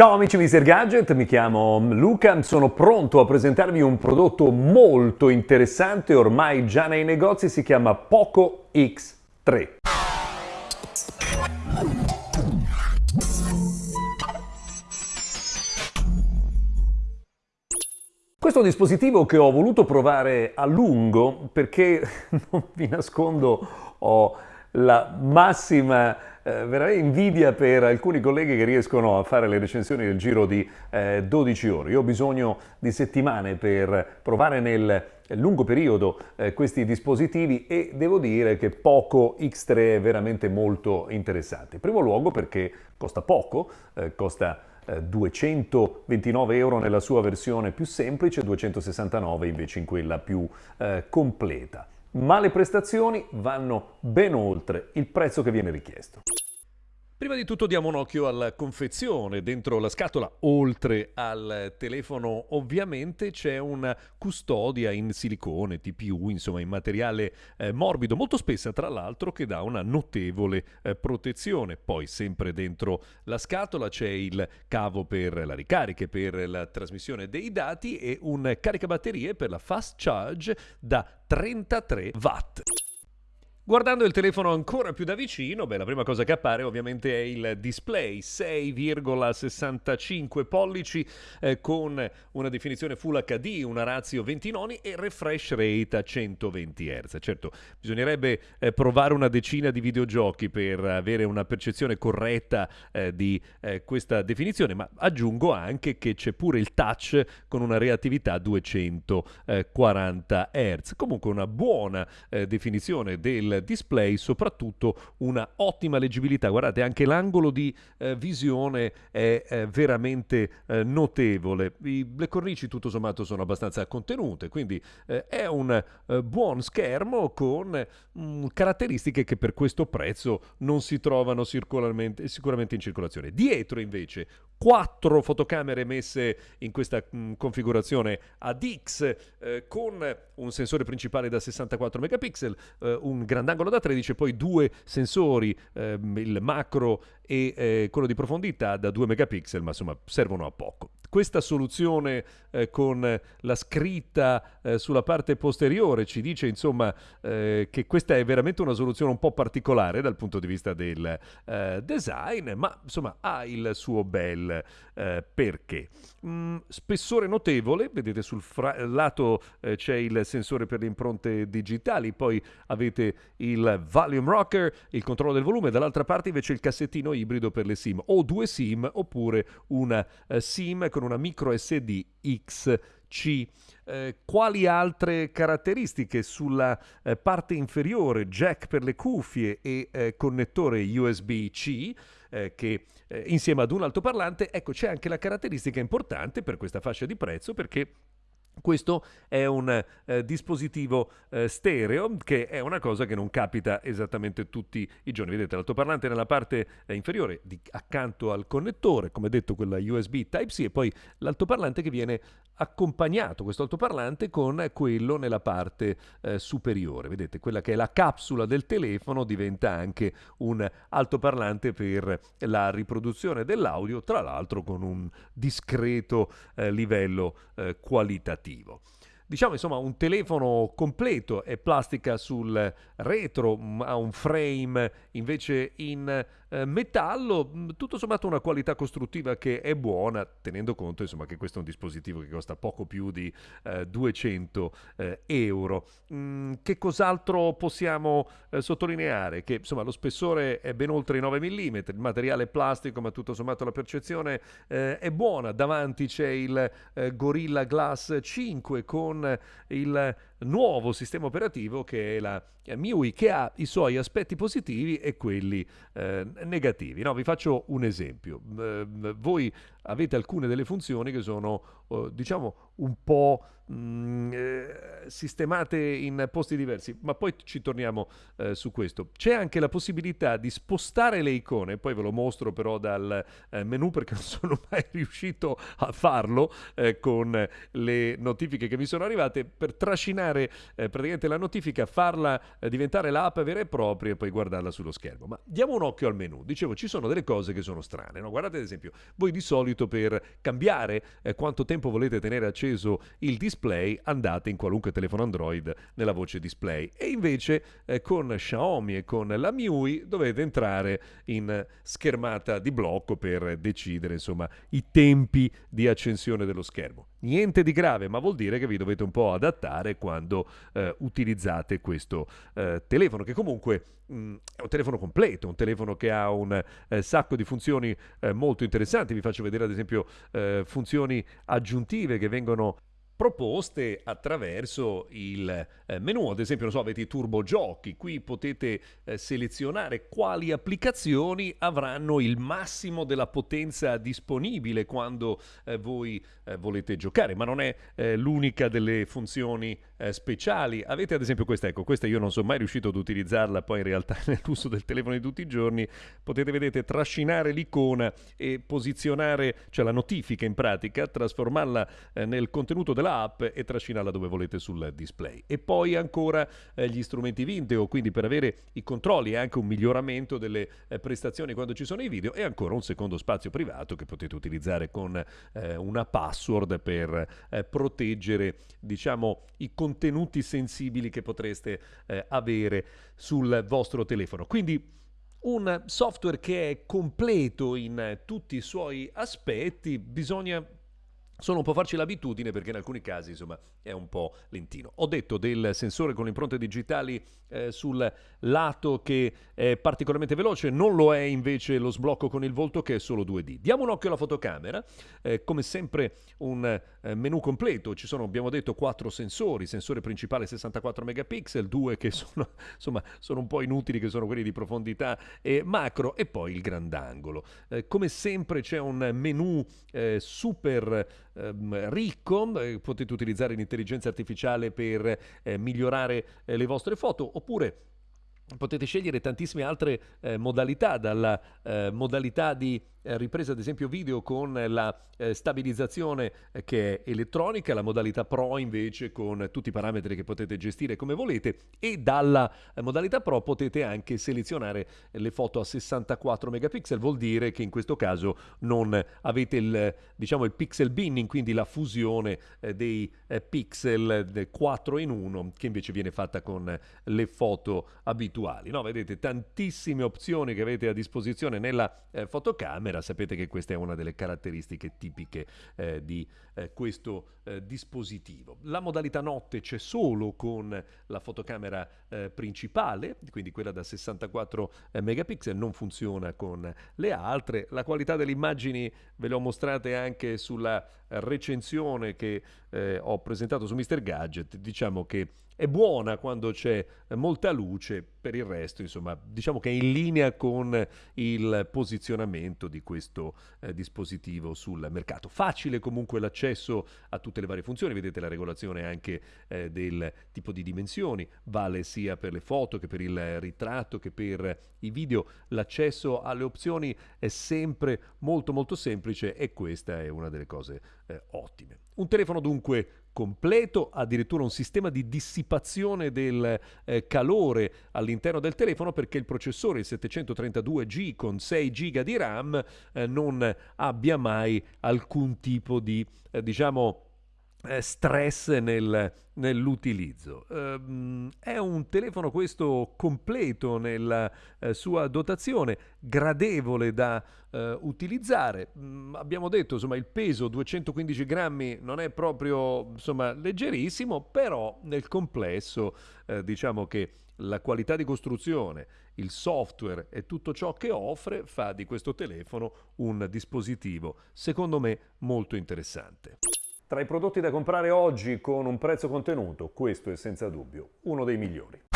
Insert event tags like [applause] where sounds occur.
Ciao amici Mr. Gadget, mi chiamo Luca, sono pronto a presentarvi un prodotto molto interessante, ormai già nei negozi, si chiama Poco X3. Questo dispositivo che ho voluto provare a lungo perché, [laughs] non vi nascondo, ho la massima eh, veramente invidia per alcuni colleghi che riescono a fare le recensioni nel giro di eh, 12 ore. Io ho bisogno di settimane per provare nel lungo periodo eh, questi dispositivi e devo dire che Poco X3 è veramente molto interessante. In primo luogo perché costa poco, eh, costa 229 eh, euro nella sua versione più semplice, 269 invece in quella più eh, completa ma le prestazioni vanno ben oltre il prezzo che viene richiesto. Prima di tutto diamo un occhio alla confezione. Dentro la scatola, oltre al telefono, ovviamente c'è una custodia in silicone, TPU, insomma in materiale eh, morbido, molto spessa tra l'altro, che dà una notevole eh, protezione. Poi sempre dentro la scatola c'è il cavo per la ricarica, per la trasmissione dei dati e un caricabatterie per la fast charge da 33 watt. Guardando il telefono ancora più da vicino, beh, la prima cosa che appare ovviamente è il display 6,65 pollici eh, con una definizione Full HD, una ratio 20 noni e refresh rate a 120 Hz. Certo, bisognerebbe eh, provare una decina di videogiochi per avere una percezione corretta eh, di eh, questa definizione, ma aggiungo anche che c'è pure il touch con una reattività 240 Hz. Comunque una buona eh, definizione del display, soprattutto una ottima leggibilità. Guardate, anche l'angolo di eh, visione è eh, veramente eh, notevole. I, le cornici tutto sommato sono abbastanza contenute, quindi eh, è un eh, buon schermo con mm, caratteristiche che per questo prezzo non si trovano sicuramente in circolazione. Dietro invece quattro fotocamere messe in questa mh, mm, configurazione ADX eh, con un sensore principale da 64 megapixel, eh, un grandangolo da 13 e poi due sensori, eh, il macro e eh, quello di profondità da 2 megapixel, ma insomma servono a poco. Questa soluzione eh, con la scritta eh, sulla parte posteriore ci dice insomma eh, che questa è veramente una soluzione un po' particolare dal punto di vista del eh, design, ma insomma ha il suo bel eh, perché. Mm, spessore notevole, vedete sul fra- lato eh, c'è il sensore per le impronte digitali, poi avete il volume rocker, il controllo del volume, dall'altra parte invece il cassettino ibrido per le SIM, o due SIM oppure una SIM con con una micro SD XC. Eh, quali altre caratteristiche sulla eh, parte inferiore? Jack per le cuffie e eh, connettore USB-C eh, che eh, insieme ad un altoparlante, ecco c'è anche la caratteristica importante per questa fascia di prezzo perché questo è un eh, dispositivo eh, stereo che è una cosa che non capita esattamente tutti i giorni. Vedete l'altoparlante nella parte eh, inferiore di, accanto al connettore, come detto quella USB Type-C e poi l'altoparlante che viene accompagnato, questo altoparlante, con quello nella parte eh, superiore. Vedete, quella che è la capsula del telefono diventa anche un altoparlante per la riproduzione dell'audio, tra l'altro con un discreto eh, livello eh, qualitativo operativo. Diciamo insomma un telefono completo, è plastica sul retro, ha un frame invece in eh, metallo, mm, tutto sommato una qualità costruttiva che è buona, tenendo conto insomma, che questo è un dispositivo che costa poco più di eh, 200 eh, euro. Mm, che cos'altro possiamo eh, sottolineare? Che insomma, lo spessore è ben oltre i 9 mm, il materiale è plastico, ma tutto sommato la percezione eh, è buona. Davanti c'è il Gorilla Glass 5 con il nuovo sistema operativo che è la MIUI che ha i suoi aspetti positivi e quelli eh, negativi. No, vi faccio un esempio. Eh, voi avete alcune delle funzioni che sono, eh, diciamo, un po' mm, eh, sistemate in posti diversi, ma poi ci torniamo eh, su questo. C'è anche la possibilità di spostare le icone, poi ve lo mostro però dal eh, menu perché [laughs] non sono mai riuscito a farlo eh, con le notifiche che mi sono arrivate, per trascinare eh, praticamente la notifica, farla diventare l'app vera e propria e poi guardarla sullo schermo. Ma diamo un occhio al menu. Dicevo, ci sono delle cose che sono strane. No? Guardate ad esempio, voi di solito per cambiare eh, quanto tempo volete tenere acceso il display andate in qualunque telefono Android nella voce display e invece eh, con Xiaomi e con la MIUI dovete entrare in schermata di blocco per decidere insomma i tempi di accensione dello schermo. Niente di grave, ma vuol dire che vi dovete un po' adattare quando eh, utilizzate questo eh, telefono, che comunque mh, mm, è un telefono completo, un telefono che ha un eh, sacco di funzioni eh, molto interessanti. Vi faccio vedere ad esempio eh, funzioni aggiuntive che vengono proposte attraverso il eh, menu. Ad esempio, non so, avete i turbo giochi, qui potete eh, selezionare quali applicazioni avranno il massimo della potenza disponibile quando eh, voi eh, volete giocare, ma non è eh, l'unica delle funzioni eh, speciali. Avete ad esempio questa, ecco, questa io non sono mai riuscito ad utilizzarla, poi in realtà [laughs] nell'uso del telefono di tutti i giorni potete, vedete, trascinare l'icona e posizionare, cioè la notifica in pratica, trasformarla nel contenuto della app e trascinarla dove volete sul display. E poi ancora eh, gli strumenti video, quindi per avere i controlli e anche un miglioramento delle eh, prestazioni quando ci sono i video e ancora un secondo spazio privato che potete utilizzare con eh, una password per eh, proteggere diciamo i contenuti sensibili che potreste eh, avere sul vostro telefono. Quindi un software che è completo in tutti i suoi aspetti, bisogna solo un po' farci l'abitudine perché in alcuni casi insomma è un po' lentino. Ho detto del sensore con le impronte digitali eh, sul lato che è particolarmente veloce, non lo è invece lo sblocco con il volto che è solo 2D. Diamo un occhio alla fotocamera, eh, come sempre un eh, menu completo, ci sono abbiamo detto quattro sensori, sensore principale 64 megapixel, due che [laughs] sono, insomma, sono un po' inutili che sono quelli di profondità e macro e poi il grandangolo. Eh, come sempre c'è un menu eh, super ehm, ricco, eh, potete utilizzare l'intelligenza artificiale per eh, migliorare eh, le vostre foto oppure potete scegliere tantissime altre eh, modalità, dalla eh, modalità di eh, ripresa ad esempio video con la eh, stabilizzazione eh, che è elettronica, la modalità Pro invece con tutti i parametri che potete gestire come volete e dalla modalità Pro potete anche selezionare le foto a 64 megapixel, vuol dire che in questo caso non avete il, diciamo, il pixel binning, quindi la fusione dei pixel 4 in 1 che invece viene fatta con le foto abituali. No? Vedete tantissime opzioni che avete a disposizione nella fotocamera sapete che questa è una delle caratteristiche tipiche eh, di eh, questo eh, dispositivo. La modalità notte c'è solo con la fotocamera eh, principale, quindi quella da 64 eh, megapixel, non funziona con le altre. La qualità delle immagini ve le ho mostrate anche sulla recensione che eh, ho presentato su Mr. Gadget, diciamo che è buona quando c'è molta luce, per il resto insomma diciamo che è in linea con il posizionamento di questo eh, dispositivo sul mercato. Facile comunque l'accesso a tutte le varie funzioni, vedete la regolazione anche eh, del tipo di dimensioni, vale sia per le foto che per il ritratto che per i video, l'accesso alle opzioni è sempre molto molto semplice e questa è una delle cose eh, ottime. Un telefono dunque completo, addirittura un sistema di dissipazione del eh, calore all'interno del telefono perché il processore, il 732G con 6 GB di RAM, eh, non abbia mai alcun tipo di, eh, diciamo, stress nel, nell'utilizzo. Um, è un telefono questo completo nella uh, sua dotazione, gradevole da uh, utilizzare. Um, abbiamo detto, insomma, il peso 215 grammi non è proprio, insomma, leggerissimo, però nel complesso uh, diciamo che la qualità di costruzione, il software e tutto ciò che offre fa di questo telefono un dispositivo, secondo me, molto interessante. Tra i prodotti da comprare oggi con un prezzo contenuto, questo è senza dubbio uno dei migliori.